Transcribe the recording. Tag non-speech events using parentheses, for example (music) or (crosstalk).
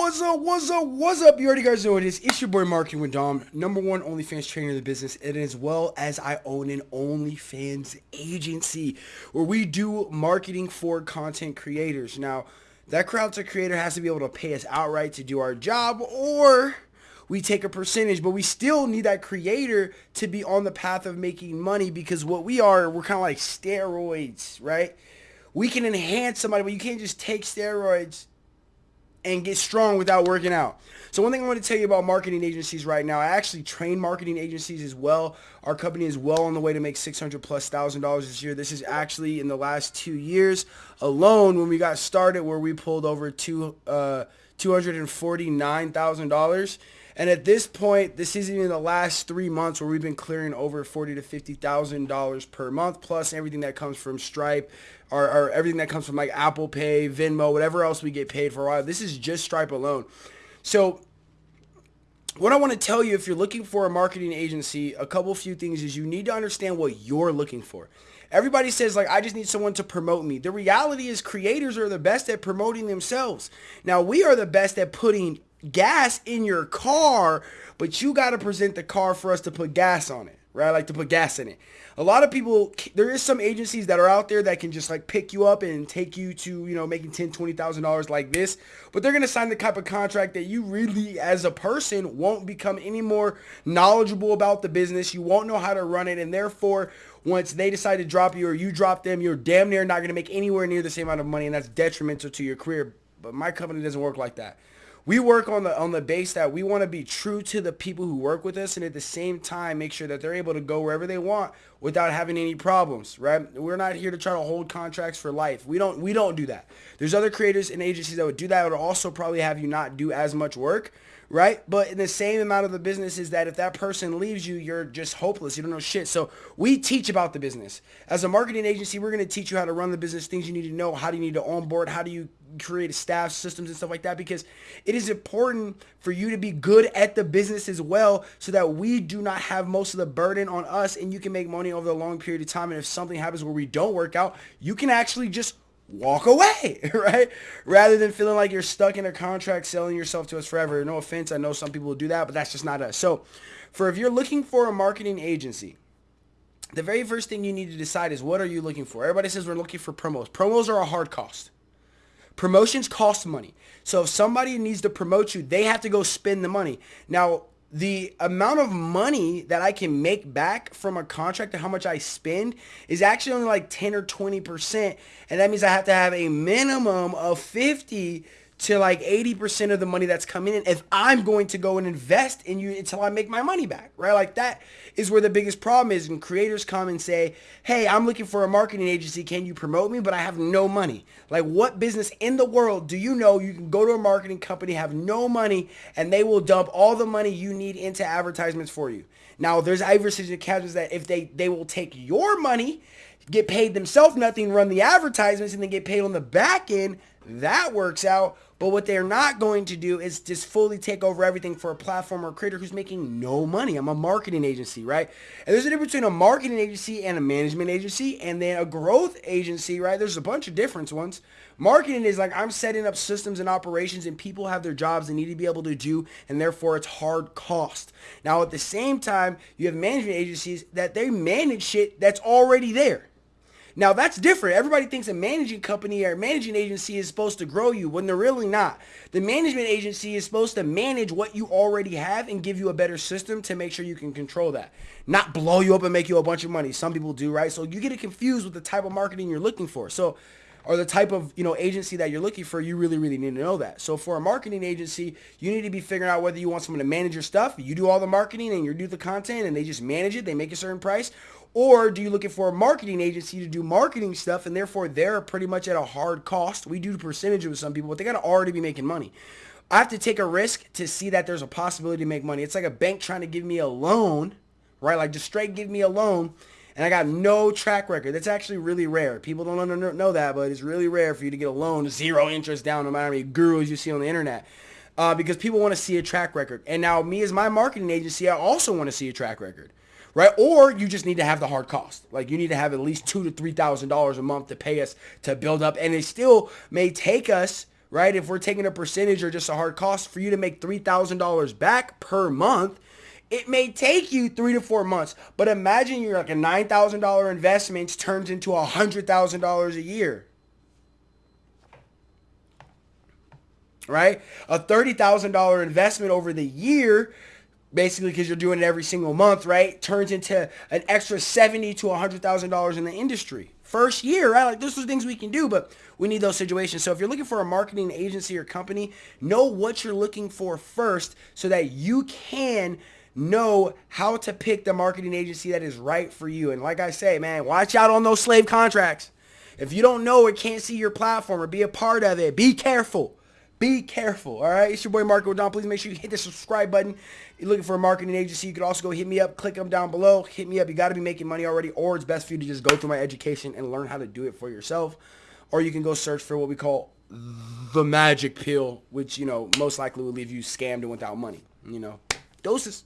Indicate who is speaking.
Speaker 1: What's up? What's up? What's up? You already guys know it is. It's your boy Marketing with Dom, number one OnlyFans trainer in the business, and as well as I own an OnlyFans agency where we do marketing for content creators. Now, that to creator has to be able to pay us outright to do our job, or we take a percentage, but we still need that creator to be on the path of making money because what we are, we're kind of like steroids, right? We can enhance somebody, but you can't just take steroids and get strong without working out. So one thing I want to tell you about marketing agencies right now, I actually train marketing agencies as well. Our company is well on the way to make 600 plus thousand dollars this year. This is actually in the last two years alone when we got started where we pulled over two, uh, $249,000 and at this point, this isn't even the last three months where we've been clearing over forty to fifty thousand dollars per month, plus everything that comes from Stripe, or, or, everything that comes from like Apple Pay, Venmo, whatever else we get paid for a while. This is just Stripe alone. So what I want to tell you if you're looking for a marketing agency, a couple few things is you need to understand what you're looking for. Everybody says like, I just need someone to promote me. The reality is creators are the best at promoting themselves. Now we are the best at putting gas in your car, but you got to present the car for us to put gas on it, right? Like to put gas in it. A lot of people, there is some agencies that are out there that can just like pick you up and take you to, you know, making ten, twenty thousand dollars like this, but they're gonna sign the type of contract that you really, as a person, won't become any more knowledgeable about the business. You won't know how to run it, and therefore, once they decide to drop you or you drop them, you're damn near not gonna make anywhere near the same amount of money, and that's detrimental to your career. But my company doesn't work like that we work on the on the base that we want to be true to the people who work with us and at the same time make sure that they're able to go wherever they want without having any problems right? We're not here to try to hold contracts for life. We don't we don't do that. There's other creators and agencies that would do that. Would also probably have you not do as much work right? But in the same amount of the business is that if that person leaves you, you're just hopeless. You don't know shit. So we teach about the business. As a marketing agency, we're going to teach you how to run the business, things you need to know, how do you need to onboard, how do you create staff systems and stuff like that because it is important for you to be good at the business as well so that we do not have most of the burden on us and you can make money over a long period of time and if something happens where we don't work out you can actually just walk away, (laughs) right? Rather than feeling like you're stuck in a contract selling yourself to us forever. No offense, I know some people do that, but that's just not us. So for if you're looking for a marketing agency, the very first thing you need to decide is what are you looking for? Everybody says we're looking for promos. Promos are a hard cost. Promotions cost money. So if somebody needs to promote you, they have to go spend the money. Now, the amount of money that I can make back from a contract to how much I spend is actually only like 10 or 20%. And that means I have to have a minimum of 50 to like 80% of the money that's coming in if I'm going to go and invest in you until I make my money back, right? Like that is where the biggest problem is when creators come and say, hey, I'm looking for a marketing agency. Can you promote me? But I have no money. Like what business in the world do you know you can go to a marketing company, have no money, and they will dump all the money you need into advertisements for you? Now, there's advertising accounts that if they, they will take your money, get paid themselves nothing, run the advertisements, and then get paid on the back end, that works out. But what they're not going to do is just fully take over everything for a platform or creator who's making no money. I'm a marketing agency, right? And there's a difference between a marketing agency and a management agency and then a growth agency, right? There's a bunch of different ones. Marketing is like I'm setting up systems and operations and people have their jobs they need to be able to do and therefore it's hard cost. Now at the same time, you have management agencies that they manage shit that's already there. Now that's different. Everybody thinks a managing company or managing agency is supposed to grow you when they're really not. The management agency is supposed to manage what you already have and give you a better system to make sure you can control that. Not blow you up and make you a bunch of money. Some people do, right? So you get it confused with the type of marketing you're looking for. So or the type of you know agency that you're looking for, you really, really need to know that. So for a marketing agency, you need to be figuring out whether you want someone to manage your stuff. You do all the marketing and you do the content and they just manage it. They make a certain price. Or do you looking for a marketing agency to do marketing stuff and therefore they're pretty much at a hard cost? We do percentage with some people, but they got to already be making money. I have to take a risk to see that there's a possibility to make money. It's like a bank trying to give me a loan, right? Like just straight give me a loan and I got no track record. That's actually really rare. People don't know that, but it's really rare for you to get a loan, zero interest down, no matter how many gurus you see on the internet. Uh, because people want to see a track record. And now me as my marketing agency, I also want to see a track record right? Or you just need to have the hard cost. Like you need to have at least two to three thousand dollars a month to pay us to build up, and it still may take us right? If we're taking a percentage or just a hard cost for you to make $3,000 back per month, it may take you three to four months. But imagine you're like a $9,000 investment turns into a $100,000 a year. Right? A $30,000 investment over the year basically because you're doing it every single month, right? Turns into an extra seventy to hundred thousand dollars in the industry first year, right? Like those are things we can do, but we need those situations. So if you're looking for a marketing agency or company, know what you're looking for first, so that you can know how to pick the marketing agency that is right for you. And like I say, man, watch out on those slave contracts. If you don't know or can't see your platform or be a part of it, be careful. Be careful, all right? It's your boy Marco Don. Please make sure you hit the subscribe button. You're looking for a marketing agency, you could also go hit me up. Click them down below. Hit me up. You got to be making money already, or it's best for you to just go through my education and learn how to do it for yourself. Or you can go search for what we call the magic pill, which, you know, most likely will leave you scammed and without money, you know. Doses.